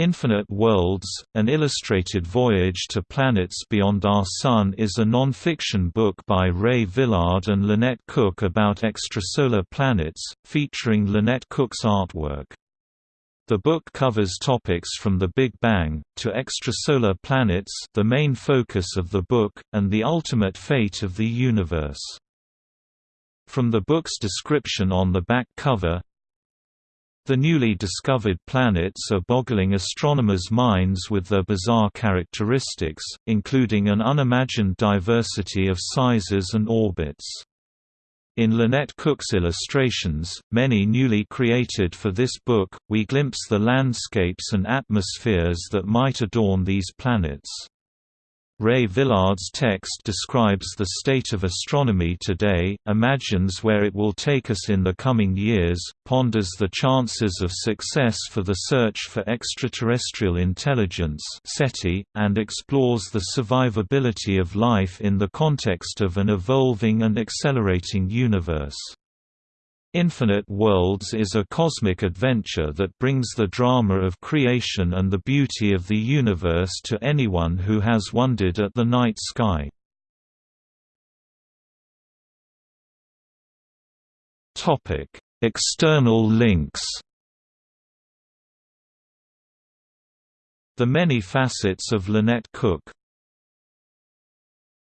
Infinite Worlds, An Illustrated Voyage to Planets Beyond Our Sun is a non-fiction book by Ray Villard and Lynette Cook about extrasolar planets, featuring Lynette Cook's artwork. The book covers topics from the Big Bang, to extrasolar planets the main focus of the book, and the ultimate fate of the universe. From the book's description on the back cover, the newly discovered planets are boggling astronomers' minds with their bizarre characteristics, including an unimagined diversity of sizes and orbits. In Lynette Cook's illustrations, many newly created for this book, we glimpse the landscapes and atmospheres that might adorn these planets. Ray Villard's text describes the state of astronomy today, imagines where it will take us in the coming years, ponders the chances of success for the search for extraterrestrial intelligence SETI, and explores the survivability of life in the context of an evolving and accelerating universe. Infinite Worlds is a cosmic adventure that brings the drama of creation and the beauty of the universe to anyone who has wondered at the night sky. External links The Many Facets of Lynette Cook